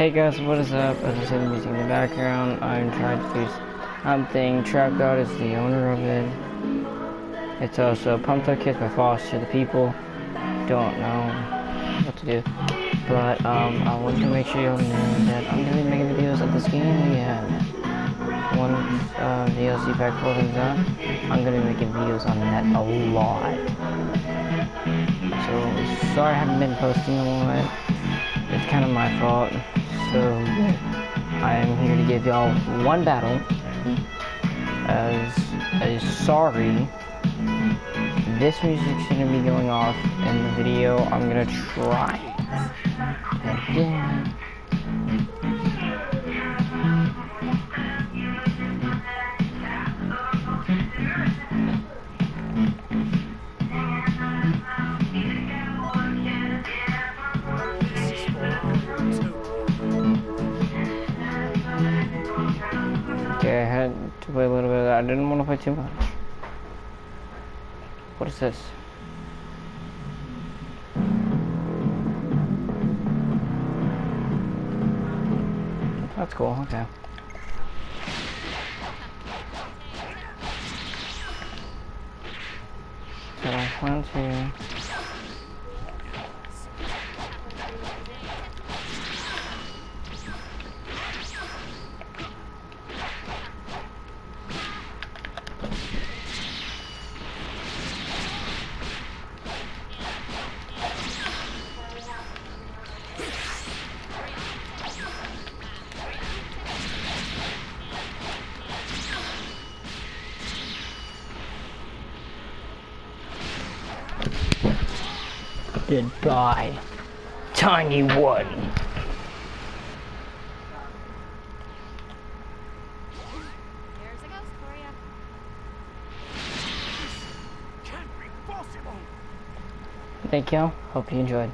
Hey guys, what is up? As I said, music in the background, I'm trying to do something. Trap God is the owner of it. It's also Pumped Up Kicks by Foster the People. Don't know what to do. But um, I want to make sure you all know that I'm going to be making videos of this game. We have one uh, DLC pack for done. I'm going to be making videos on that a lot. So, sorry I haven't been posting a lot. It's kind of my fault. So I am here to give y'all one battle as a sorry. This music's gonna be going off in the video. I'm gonna try again. Okay, I had to play a little bit of. I didn't want to play too much. What is this? That's cool, okay. So, one, two... Goodbye, tiny one. There's a ghost for you. Thank you. Hope you enjoyed.